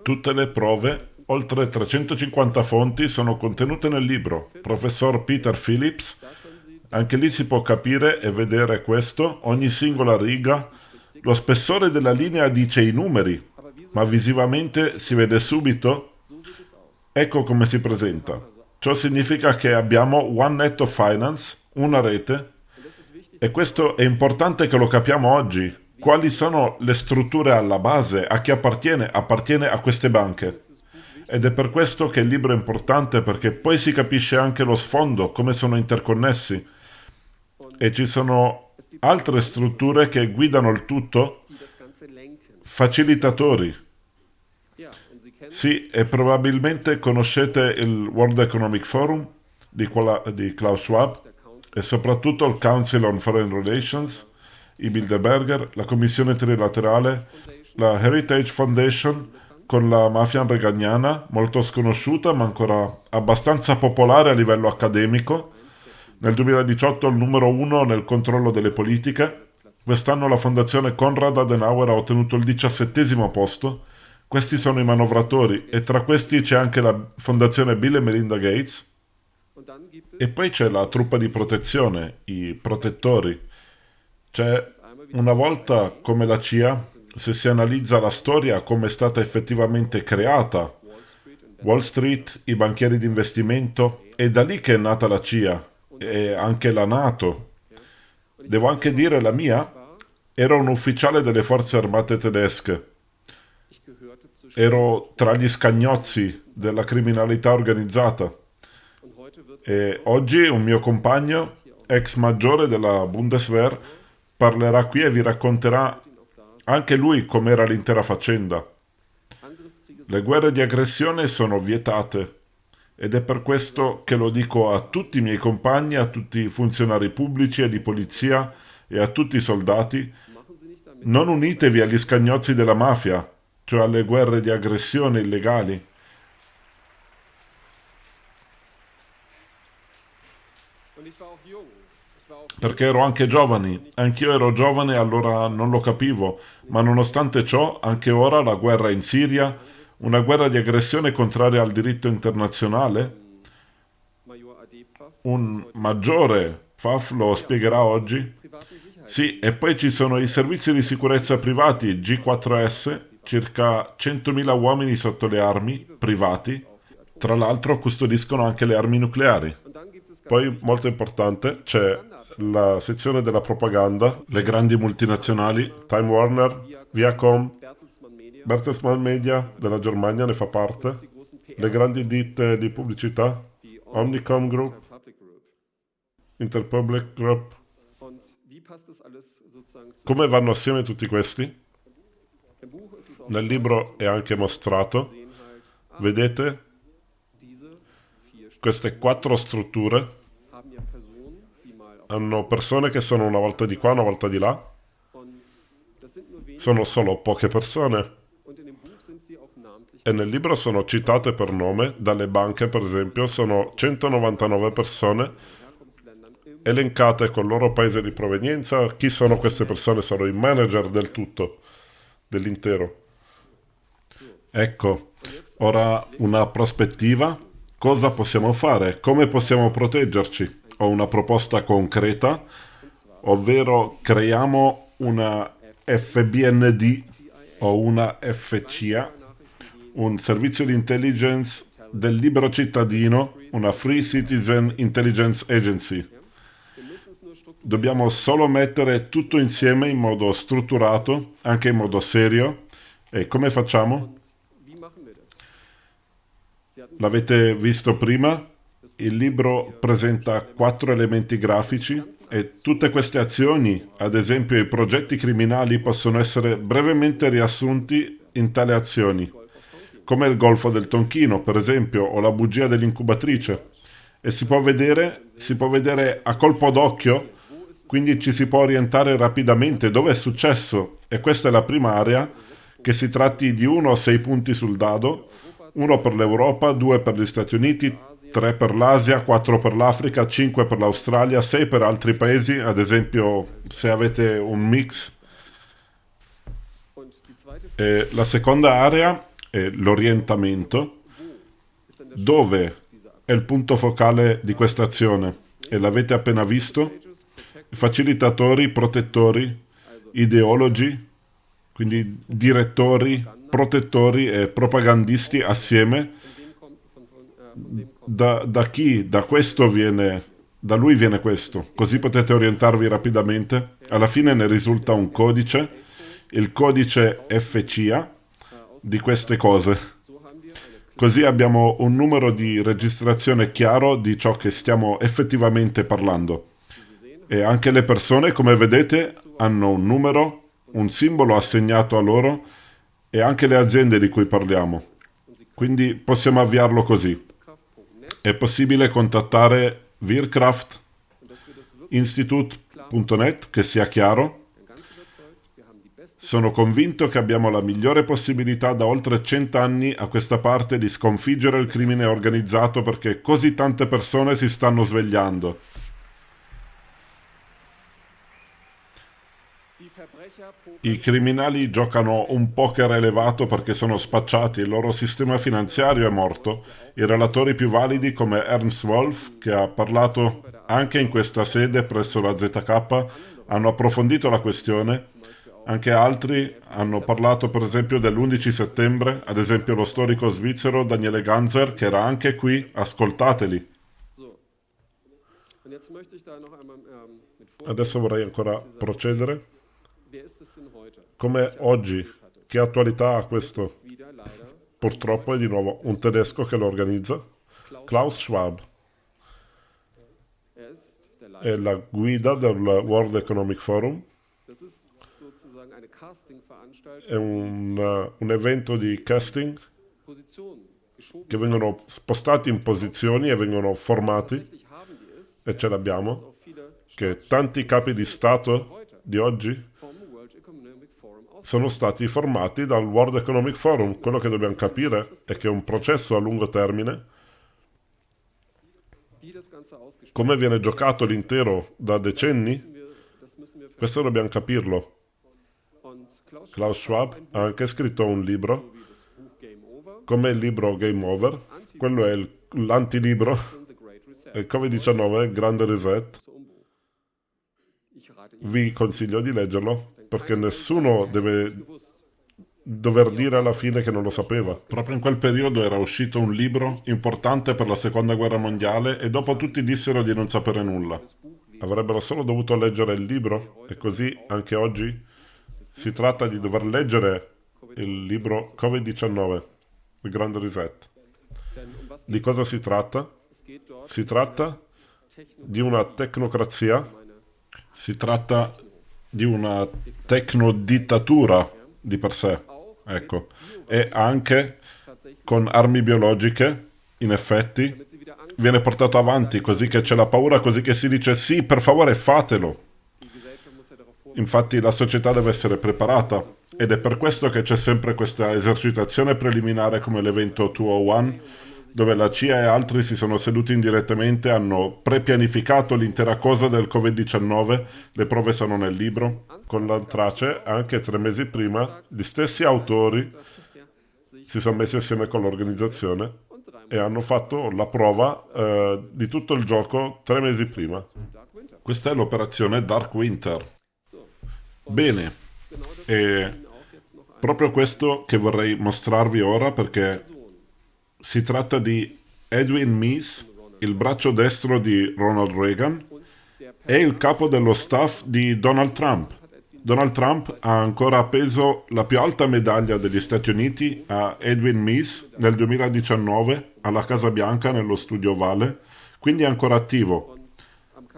S1: Tutte le prove, oltre 350 fonti, sono contenute nel libro. Professor Peter Phillips, anche lì si può capire e vedere questo, ogni singola riga. Lo spessore della linea dice i numeri, ma visivamente si vede subito. Ecco come si presenta. Ciò significa che abbiamo One Net of Finance, una rete, e questo è importante che lo capiamo oggi. Quali sono le strutture alla base? A chi appartiene? Appartiene a queste banche. Ed è per questo che il libro è importante, perché poi si capisce anche lo sfondo, come sono interconnessi. E ci sono altre strutture che guidano il tutto, facilitatori. Sì, e probabilmente conoscete il World Economic Forum di, Klaus Schwab, e soprattutto il Council on Foreign Relations, i Bilderberger, la Commissione Trilaterale, la Heritage Foundation con la mafia regagnana, molto sconosciuta ma ancora abbastanza popolare a livello accademico. Nel 2018 il numero uno nel controllo delle politiche. Quest'anno la Fondazione Konrad Adenauer ha ottenuto il diciassettesimo posto. Questi sono i manovratori e tra questi c'è anche la Fondazione Bill e Melinda Gates, e poi c'è la truppa di protezione, i protettori. Cioè, una volta come la CIA, se si analizza la storia come è stata effettivamente creata, Wall Street, i banchieri di investimento, è da lì che è nata la CIA e anche la Nato. Devo anche dire la mia? Ero un ufficiale delle forze armate tedesche. ero tra gli scagnozzi della criminalità organizzata e oggi un mio compagno, ex maggiore della Bundeswehr, parlerà qui e vi racconterà anche lui com'era l'intera faccenda. Le guerre di aggressione sono vietate ed è per questo che lo dico a tutti i miei compagni, a tutti i funzionari pubblici e di polizia e a tutti i soldati, non unitevi agli scagnozzi della mafia, cioè alle guerre di aggressione illegali. Perché ero anche giovane, anch'io ero giovane allora non lo capivo, ma nonostante ciò, anche ora la guerra in Siria, una guerra di aggressione contraria al diritto internazionale,
S3: Pfaff,
S1: un maggiore, Faf lo spiegherà oggi. Sì, e poi ci sono i servizi di sicurezza privati G4S, circa 100.000 uomini sotto le armi, privati, tra l'altro custodiscono anche le armi nucleari. Poi, molto importante, c'è la sezione della propaganda, le grandi multinazionali, Time Warner, Viacom,
S3: Bertelsmann Media,
S1: della Germania ne fa parte, le grandi ditte di pubblicità, Omnicom Group,
S3: Public Group.
S1: Interpublic Group. Come vanno assieme tutti questi? Nel libro è anche mostrato. Vedete queste quattro strutture. Hanno persone che sono una volta di qua, una volta di là, sono solo poche persone. E nel libro sono citate per nome, dalle banche per esempio, sono 199 persone elencate col loro paese di provenienza, chi sono queste persone, sono i manager del tutto, dell'intero. Ecco, ora una prospettiva, cosa possiamo fare, come possiamo proteggerci? Ho una proposta concreta, ovvero creiamo una FBND o una FCA, un servizio di intelligence del libero cittadino, una Free Citizen Intelligence Agency. Dobbiamo solo mettere tutto insieme in modo strutturato, anche in modo serio. E come facciamo? L'avete visto prima? Il libro presenta quattro elementi grafici e tutte queste azioni, ad esempio i progetti criminali, possono essere brevemente riassunti in tale azioni, come il golfo del Tonchino, per esempio, o la bugia dell'incubatrice. E si può vedere, si può vedere a colpo d'occhio, quindi ci si può orientare rapidamente dove è successo. E questa è la prima area, che si tratti di uno o sei punti sul dado, uno per l'Europa, due per gli Stati Uniti, tre per l'Asia, quattro per l'Africa, cinque per l'Australia, sei per altri paesi, ad esempio se avete un mix. E la seconda area è l'orientamento, dove è il punto focale di questa azione. E l'avete appena visto? Facilitatori, protettori, ideologi, quindi direttori, protettori e propagandisti assieme da, da chi, da questo viene, da lui viene questo, così potete orientarvi rapidamente. Alla fine ne risulta un codice, il codice FCA di queste cose. Così abbiamo un numero di registrazione chiaro di ciò che stiamo effettivamente parlando. E anche le persone, come vedete, hanno un numero, un simbolo assegnato a loro e anche le aziende di cui parliamo. Quindi possiamo avviarlo così. È possibile contattare Wirkraft
S3: und dass wir das wirklich
S1: Institute.net, che sia chiaro. Sono convinto che abbiamo la migliore possibilità da oltre cent'anni a questa parte di sconfiggere il crimine organizzato perché così tante persone si stanno svegliando. I criminali giocano un poker elevato perché sono spacciati, il loro sistema finanziario è morto. I relatori più validi come Ernst Wolf, che ha parlato anche in questa sede presso la ZK, hanno approfondito la questione. Anche altri hanno parlato per esempio dell'11 settembre, ad esempio lo storico svizzero Daniele Ganzer, che era anche qui, ascoltateli.
S3: Ähm,
S1: Adesso vorrei ancora procedere. Come oggi, che attualità ha questo? Purtroppo è di nuovo un tedesco che lo organizza, Klaus Schwab.
S3: er
S1: È la guida del World Economic Forum, è un, un evento di casting che vengono spostati in posizioni e vengono formati, e ce l'abbiamo, che tanti capi di Stato di oggi
S3: vom World Economic Forum aus.
S1: Sono stati formati dal World Economic Forum. Quello che dobbiamo capire è che è un processo a lungo termine, come viene giocato l'intero da decenni, questo dobbiamo capirlo.
S3: Klaus,
S1: Schwab ha anche scritto un libro, come il libro Game Over, quello è il- l'antilibro, il Covid-19, il grande reset. Vi consiglio di leggerlo perché nessuno deve dover dire alla fine che non lo sapeva. Proprio in quel periodo era uscito un libro importante per la seconda guerra mondiale e dopo tutti dissero di non sapere nulla. Avrebbero solo dovuto leggere il libro e così anche oggi si tratta di dover leggere il libro Covid-19, il grande reset. Di cosa si tratta? Si tratta di una tecnocrazia, si tratta di una tecnodittatura di per sé, ecco, e anche con armi biologiche, in effetti, viene portato avanti così che c'è la paura, così che si dice sì, per favore fatelo. Infatti la società deve essere preparata ed è per questo che c'è sempre questa esercitazione preliminare come l'evento 201, dove la CIA e altri si sono seduti indirettamente, hanno prepianificato l'intera cosa del Covid-19, le prove sono nel libro, con l'antrace, anche tre mesi prima, gli stessi autori si sono messi assieme con l'organizzazione e hanno fatto la prova eh, di tutto il gioco tre mesi prima. Questa è l'operazione Dark Winter. Bene, e proprio questo che vorrei mostrarvi ora perché. Si tratta di Edwin Meese, il braccio destro di Ronald Reagan e il capo dello staff di Donald Trump. Donald Trump ha ancora appeso la più alta medaglia degli Stati Uniti a Edwin Meese nel 2019 alla Casa Bianca nello studio Ovale, quindi è ancora attivo.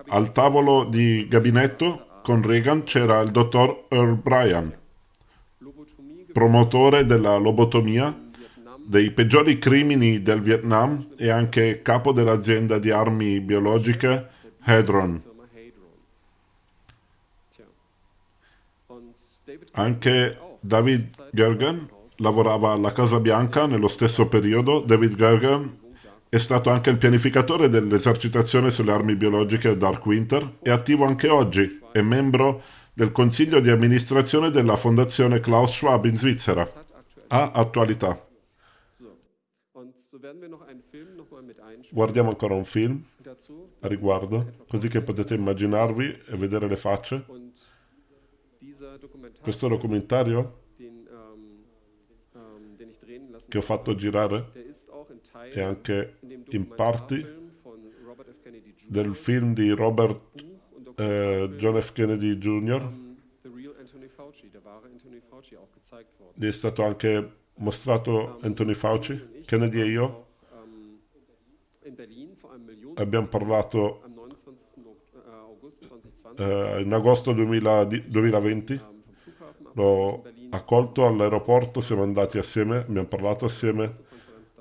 S1: Al tavolo di gabinetto con Reagan c'era il dottor Earl Bryan, promotore della lobotomia, dei peggiori crimini del Vietnam e anche capo dell'azienda di armi biologiche Hedron. Anche. David Gergen lavorava alla Casa Bianca nello stesso periodo. David Gergen è stato anche il pianificatore dell'esercitazione sulle armi biologiche Dark Winter. È attivo anche oggi. È membro del consiglio di amministrazione della fondazione Klaus Schwab in Svizzera. Ha attualità. Guardiamo ancora un film a riguardo, così che potete immaginarvi e vedere le facce. Questo documentario
S3: ähm, ähm,
S1: che ho fatto girare è anche
S3: in
S1: parti del film di Robert eh, John F. Kennedy Jr. Gli è stato anche mostrato Anthony Fauci. Kennedy e io abbiamo parlato
S3: am 29. Ok- August 2020
S1: eh, in agosto 2000 di- 2020.
S3: ähm, vom Flughafen abgeholt
S1: L'ho accolto all'aeroporto, siamo andati assieme, abbiamo parlato assieme,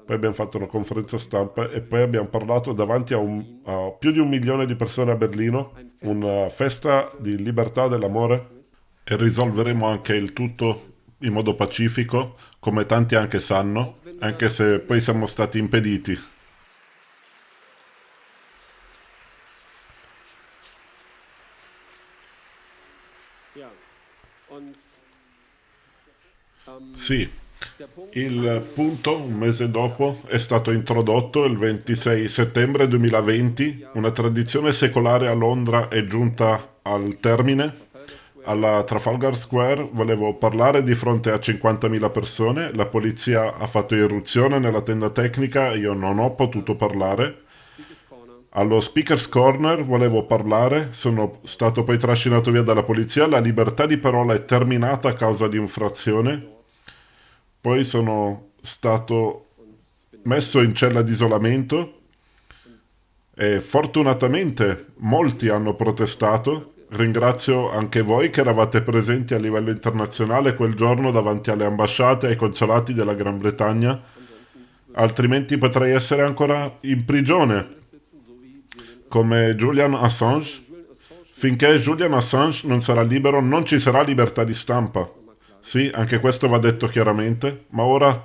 S1: poi abbiamo fatto una conferenza stampa e poi abbiamo parlato davanti a, un- a più di un milione di persone a Berlino, una festa di libertà dell'amore e risolveremo anche il tutto in modo pacifico, come tanti anche sanno, anche se poi siamo stati impediti. Sì, il punto un mese dopo è stato introdotto il 26 settembre 2020, una tradizione secolare a Londra è giunta al termine. Alla Trafalgar Square volevo parlare di fronte a 50.000 persone, la polizia ha fatto irruzione nella tenda tecnica, io non ho potuto parlare. Allo Speaker's Corner volevo parlare, sono stato poi trascinato via dalla polizia, la libertà di parola è terminata a causa di infrazione. Poi sono stato messo in cella di isolamento e fortunatamente molti hanno protestato. Ringrazio anche voi che eravate presenti a livello internazionale quel giorno davanti alle ambasciate e ai consolati della Gran Bretagna, altrimenti potrei essere ancora in prigione come Julian Assange. Finché Julian Assange non sarà libero non ci sarà libertà di stampa. Sì, anche questo va detto chiaramente, ma ora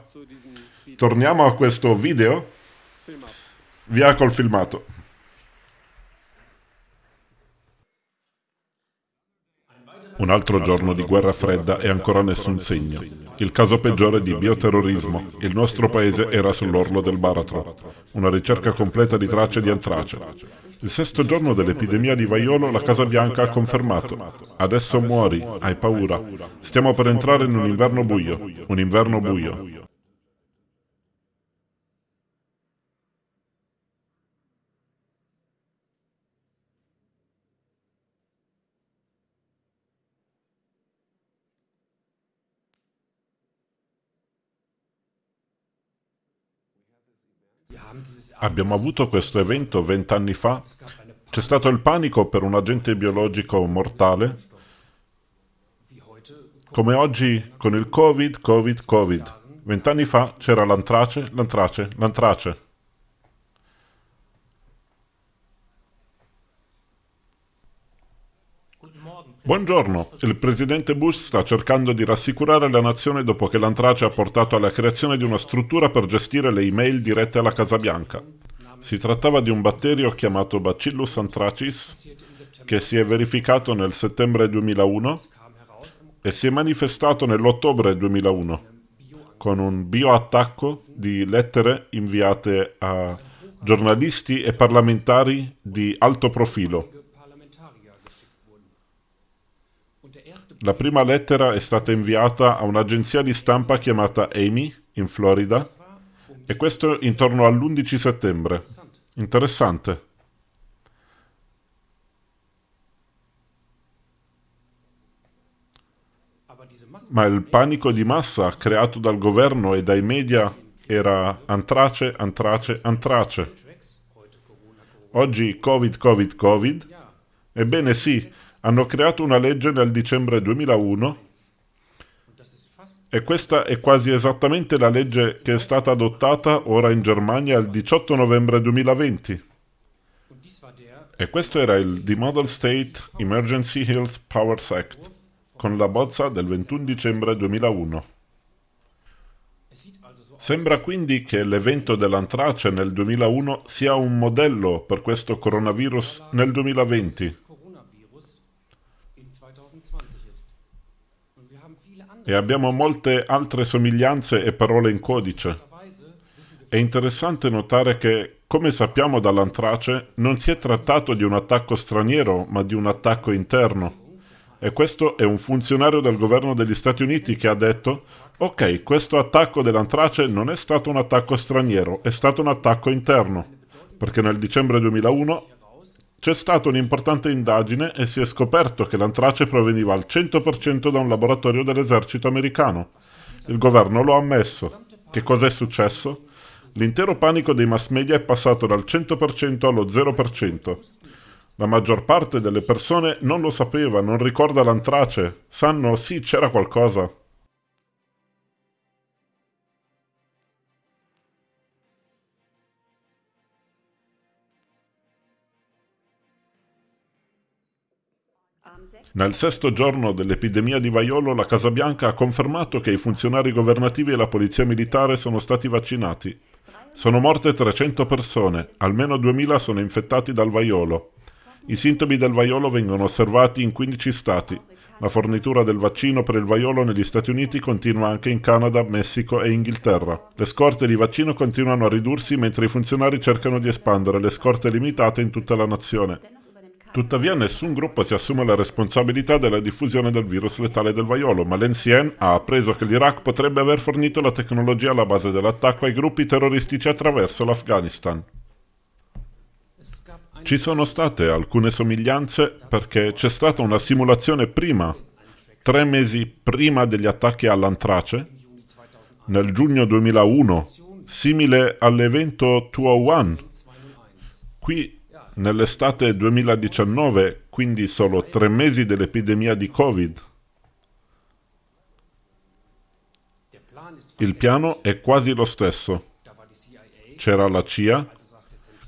S1: torniamo a questo video. Via col filmato. Un altro giorno di guerra fredda e ancora nessun segno. Il caso peggiore di bioterrorismo. Il nostro paese era sull'orlo del baratro. Una ricerca completa di tracce di antrace. Il sesto giorno dell'epidemia di vaiolo la Casa Bianca ha confermato. Adesso muori, hai paura. Stiamo per entrare in un inverno buio. Un inverno buio. Abbiamo avuto questo evento vent'anni fa. C'è stato il panico per un agente biologico mortale. Come oggi con il Covid, Covid, Covid. Vent'anni fa c'era l'antrace, l'antrace, l'antrace. Buongiorno, il presidente Bush sta cercando di rassicurare la nazione dopo che l'antrace ha portato alla creazione di una struttura per gestire le email dirette alla Casa Bianca. Si trattava di un batterio chiamato Bacillus anthracis che si è verificato nel settembre 2001 e si è manifestato nell'ottobre 2001 con un bioattacco di lettere inviate a giornalisti e parlamentari di alto profilo La prima lettera è stata inviata a un'agenzia di stampa chiamata Amy, in Florida, e questo intorno all'11 settembre. Interessante. Ma il panico di massa creato dal governo e dai media era antrace, antrace, antrace. Oggi Covid, Covid, Covid. Ebbene sì, hanno creato una legge nel dicembre 2001 e questa è quasi esattamente la legge che è stata adottata ora in Germania il 18 novembre 2020. E questo era il The Model State Emergency Health Powers Act, con la bozza del 21 dicembre 2001. Sembra quindi che l'evento dell'antrace nel 2001 sia un modello per questo coronavirus nel 2020. E abbiamo molte altre somiglianze e parole in codice. È interessante notare che, come sappiamo dall'antrace, non si è trattato di un attacco straniero, ma di un attacco interno. E questo è un funzionario del governo degli Stati Uniti che ha detto «Ok, questo attacco dell'antrace non è stato un attacco straniero, è stato un attacco interno», perché nel dicembre 2001 c'è stata un'importante indagine e si è scoperto che l'antrace proveniva al 100% da un laboratorio dell'esercito americano. Il governo lo ha ammesso. Che cosa è successo? L'intero panico dei mass media è passato dal 100% allo 0%. La maggior parte delle persone non lo sapeva, non ricorda l'antrace. Sanno, sì, c'era qualcosa. Nel sesto giorno dell'epidemia di vaiolo la Casa Bianca ha confermato che i funzionari governativi e la polizia militare sono stati vaccinati. Sono morte 300 persone, almeno 2000 sono infettati dal vaiolo. I sintomi del vaiolo vengono osservati in 15 stati. La fornitura del vaccino per il vaiolo negli Stati Uniti continua anche in Canada, Messico e Inghilterra. Le scorte di vaccino continuano a ridursi mentre i funzionari cercano di espandere le scorte limitate in tutta la nazione. Tuttavia nessun gruppo si assume la responsabilità della diffusione del virus letale del vaiolo, ma l'NCN ha appreso che l'Iraq potrebbe aver fornito la tecnologia alla base dell'attacco ai gruppi terroristici attraverso l'Afghanistan. Ci sono state alcune somiglianze perché c'è stata una simulazione prima, tre mesi prima degli attacchi all'antrace, nel giugno 2001, simile all'evento 201. Qui, nell'estate 2019, quindi solo tre mesi dell'epidemia di Covid. Il piano è quasi lo stesso. C'era la CIA,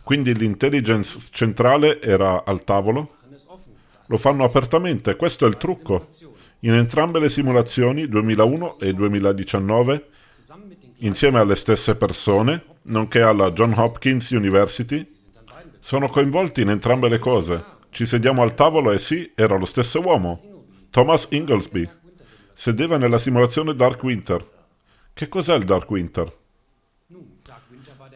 S1: quindi l'intelligence centrale era al tavolo. Lo fanno apertamente, questo è il trucco. In entrambe le simulazioni, 2001 e 2019, insieme alle stesse persone, nonché alla John Hopkins University, sono coinvolti in entrambe le cose. Ci sediamo al tavolo e sì, era lo stesso uomo. Thomas Inglesby. Sedeva nella simulazione Dark Winter. Che cos'è il Dark Winter?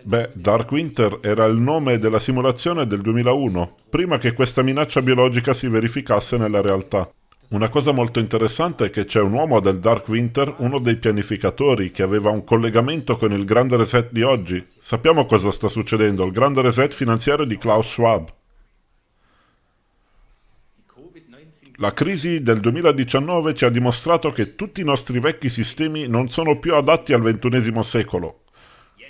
S1: Beh, Dark Winter era il nome della simulazione del 2001, prima che questa minaccia biologica si verificasse nella realtà. Una cosa molto interessante è che c'è un uomo del Dark Winter, uno dei pianificatori, che aveva un collegamento con il grande reset di oggi. Sappiamo cosa sta succedendo, il grande reset finanziario di Klaus Schwab. La crisi del 2019 ci ha dimostrato che tutti i nostri vecchi sistemi non sono più adatti al XXI secolo.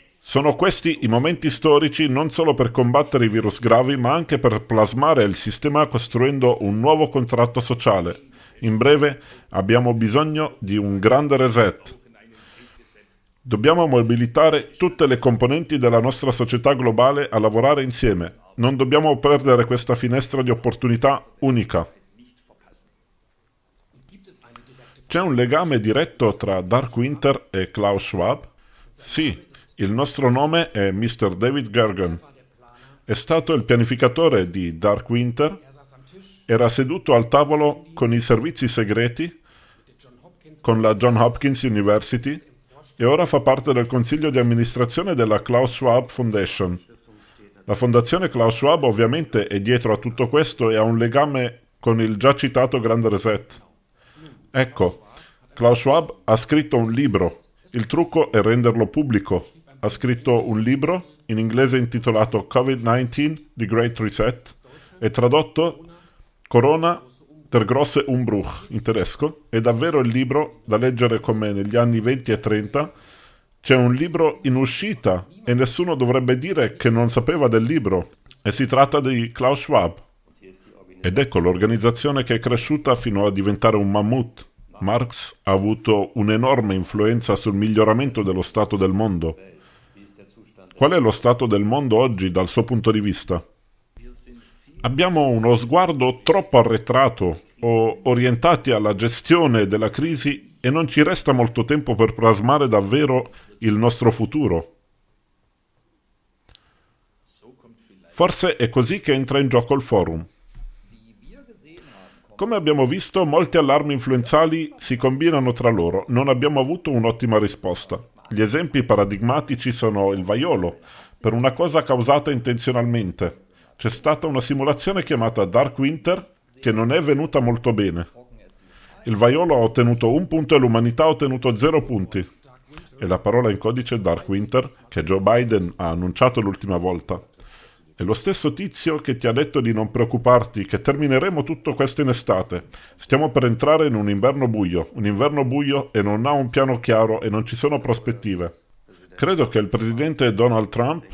S1: Sono questi i momenti storici non solo per combattere i virus gravi, ma anche per plasmare il sistema costruendo un nuovo contratto sociale. In breve, abbiamo bisogno di un grande reset. Dobbiamo mobilitare tutte le componenti della nostra società globale a lavorare insieme. Non dobbiamo perdere questa finestra di opportunità unica. C'è un legame diretto tra Dark Winter e Klaus Schwab? Sì, il nostro nome è Mr. David Gergen. È stato il pianificatore di Dark Winter, era seduto al tavolo con i servizi segreti, con la John Hopkins University e ora fa parte del consiglio di amministrazione della Klaus Schwab Foundation. La fondazione Klaus Schwab ovviamente è dietro a tutto questo e ha un legame con il già citato Grande Reset. Ecco, Klaus Schwab ha scritto un libro. Il trucco è renderlo pubblico. Ha scritto un libro in inglese intitolato Covid-19, The Great Reset, e tradotto Corona der grosse Umbruch in tedesco. È davvero il libro da leggere con me negli anni 20 e 30. C'è un libro in uscita e nessuno dovrebbe dire che non sapeva del libro. E si tratta di Klaus Schwab. Ed ecco l'organizzazione che è cresciuta fino a diventare un mammut. Marx ha avuto un'enorme influenza sul miglioramento dello stato del mondo. Qual è lo stato del mondo oggi dal suo punto di vista? Abbiamo uno sguardo troppo arretrato o orientati alla gestione della crisi e non ci resta molto tempo per plasmare davvero il nostro futuro. Forse è così che entra in gioco il forum. Come abbiamo visto, molti allarmi influenzali si combinano tra loro. Non abbiamo avuto un'ottima risposta. Gli esempi paradigmatici sono il vaiolo, per una cosa causata intenzionalmente. C'è stata una simulazione chiamata Dark Winter che non è venuta molto bene. Il vaiolo ha ottenuto un punto e l'umanità ha ottenuto zero punti. E la parola in codice Dark Winter che Joe Biden ha annunciato l'ultima volta. È lo stesso tizio che ti ha detto di non preoccuparti, che termineremo tutto questo in estate. Stiamo per entrare in un inverno buio, un inverno buio e non ha un piano chiaro e non ci sono prospettive. Credo che il presidente Donald Trump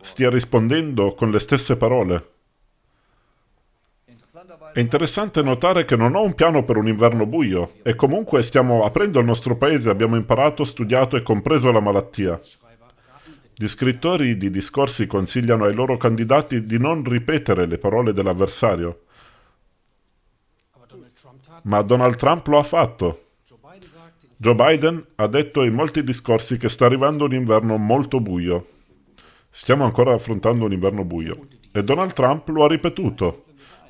S1: stia rispondendo con le stesse parole. È interessante notare che non ho un piano per un inverno buio e comunque stiamo aprendo il nostro paese, abbiamo imparato, studiato e compreso la malattia. Gli scrittori di discorsi consigliano ai loro candidati di non ripetere le parole dell'avversario. Ma Donald Trump lo ha fatto. Joe Biden ha detto in molti discorsi che sta arrivando un inverno molto buio. Stiamo ancora affrontando un inverno buio. E Donald Trump lo ha ripetuto.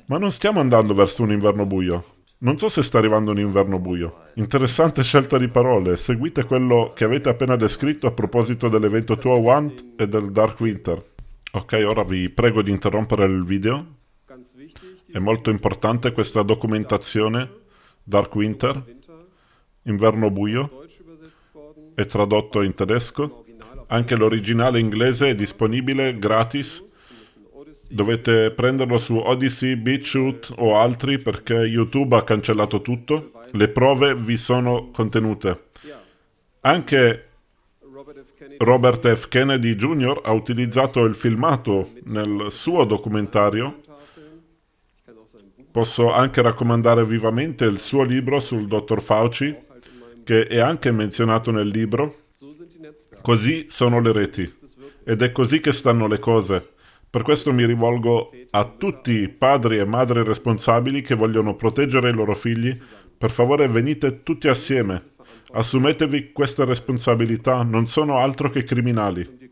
S1: Ma non stiamo andando verso un inverno buio. Non so se sta arrivando un inverno buio. Interessante scelta di parole. Seguite quello che avete appena descritto a proposito dell'evento 201 e del Dark Winter. Ok, ora vi prego di interrompere il video. È molto importante questa documentazione. Dark Winter, inverno buio, è tradotto in tedesco. Anche l'originale inglese è disponibile gratis Dovete prenderlo su Odyssey, BitChute o altri perché YouTube ha cancellato tutto. Le prove vi sono contenute. Anche
S3: Robert F. Kennedy.
S1: Jr. ha utilizzato il filmato nel suo documentario. Posso anche raccomandare vivamente il suo libro sul dottor Fauci, che è anche menzionato nel libro. Così sono le reti. Ed è così che stanno le cose. Per questo mi rivolgo a tutti i padri e madri responsabili che vogliono proteggere i loro figli. Per favore venite tutti assieme. Assumetevi queste responsabilità, non sono altro che criminali.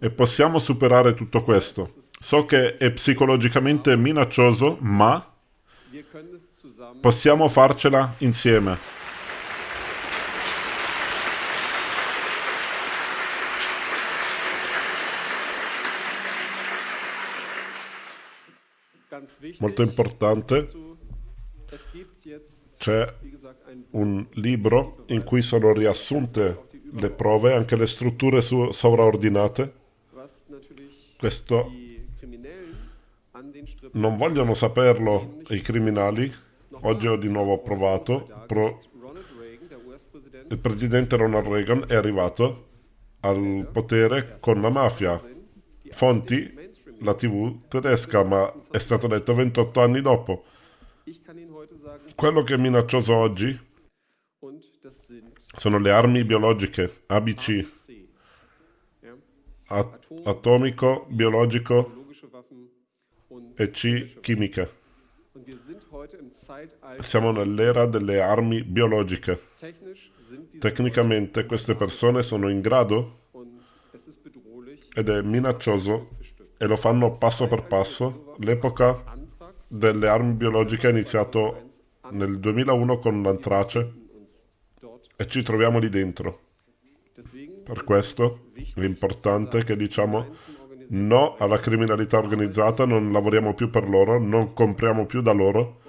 S1: E possiamo superare tutto questo. So che è psicologicamente minaccioso, ma possiamo farcela insieme.
S3: ganz wichtig.
S1: Molto importante. C'è un libro in cui sono riassunte le prove, anche le strutture sovraordinate. Questo non vogliono saperlo i criminali. Oggi ho di nuovo provato. Pro- il presidente Ronald Reagan è arrivato al potere con la mafia. Fonti, la TV tedesca, ma è stato detto 28 anni dopo. Quello che è minaccioso oggi sono le armi biologiche, ABC,
S3: C. Ja?
S1: a- atomico, biologico e C,
S3: Zeitalter.
S1: Siamo nell'era delle armi biologiche. Tecnicamente queste persone sono in grado ed è minaccioso e lo fanno passo per passo. L'epoca delle armi biologiche è iniziato nel 2001 con l'antrace e ci troviamo lì dentro. Per questo
S3: es wichtig,
S1: è che diciamo no alla criminalità organizzata, non lavoriamo più per loro, non compriamo più da loro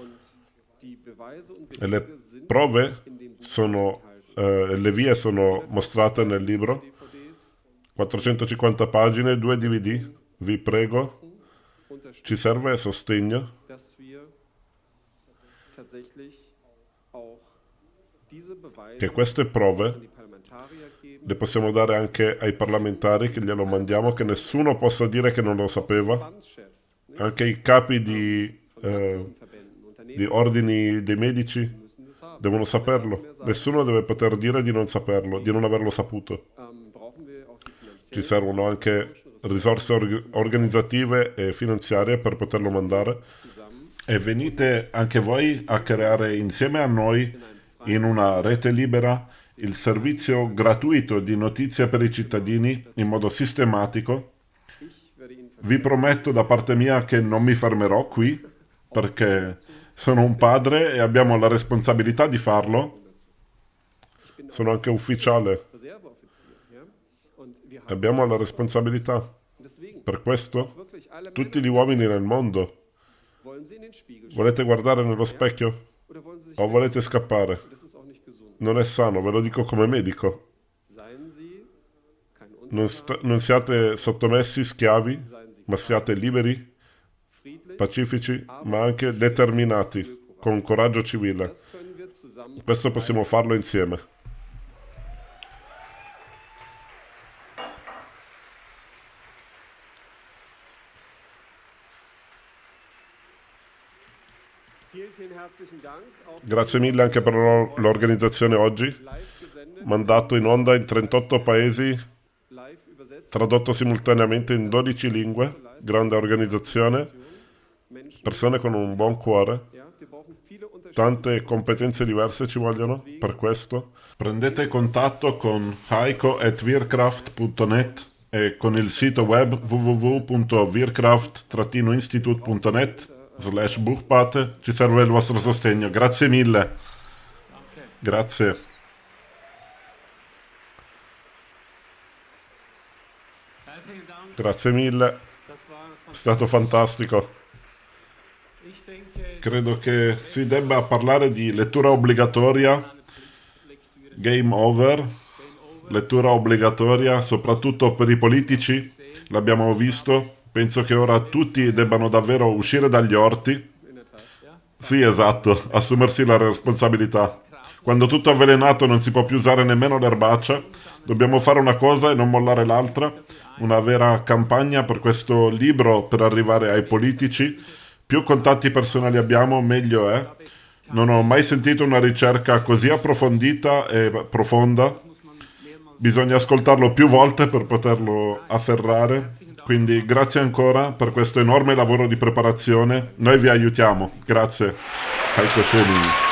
S1: e le prove sono, eh, le vie sono mostrate nel libro.
S3: DVDs
S1: 450 pagine, due DVD. Vi prego, ci serve sostegno che queste prove le possiamo dare anche ai parlamentari che glielo mandiamo, che nessuno possa dire che non lo sapeva. Anche i capi di, eh, di ordini dei medici devono saperlo. Nessuno deve poter dire di non saperlo, di non averlo saputo.
S3: Ähm,
S1: Ci servono anche risorse org- organizzative e finanziarie per poterlo mandare. E venite anche voi a creare insieme a noi in una rete libera il servizio gratuito di notizie per i cittadini in modo sistematico. Vi prometto da parte mia che non mi fermerò qui perché sono un padre e abbiamo la responsabilità di farlo. Sono anche ufficiale. Abbiamo la responsabilità. Per questo tutti gli uomini nel mondo volete guardare nello specchio o volete scappare? Non è sano, ve lo dico come medico. Non, non siate sottomessi, schiavi, ma siate liberi, pacifici, ma anche determinati, con coraggio civile. Questo possiamo farlo insieme.
S3: Vielen, vielen herzlichen Dank. Auch
S1: Grazie mille anche per l'or- l'organizzazione oggi, mandato in onda in 38 paesi, tradotto simultaneamente in 12 lingue, grande organizzazione, persone con un buon cuore, tante competenze diverse ci vogliono per questo. Prendete contatto con heiko.wirkraft.net e con il sito web www.wirkraft-institute.net slash buchpate ci serve il vostro sostegno. Grazie mille. Grazie. Grazie mille. È stato fantastico. Credo che si debba parlare di lettura obbligatoria, game over, lettura obbligatoria, soprattutto per i politici. L'abbiamo visto Penso che ora tutti debbano davvero uscire dagli orti. Sì, esatto, assumersi la responsabilità. Quando tutto è avvelenato non si può più usare nemmeno l'erbaccia, dobbiamo fare una cosa e non mollare l'altra. Una vera campagna per questo libro per arrivare ai politici. Più contatti personali abbiamo, meglio è. Non ho mai sentito una ricerca così approfondita e profonda. Bisogna ascoltarlo più volte per poterlo afferrare. Quindi grazie ancora per questo enorme lavoro di preparazione. Noi vi aiutiamo. Grazie. Heiko Schöning.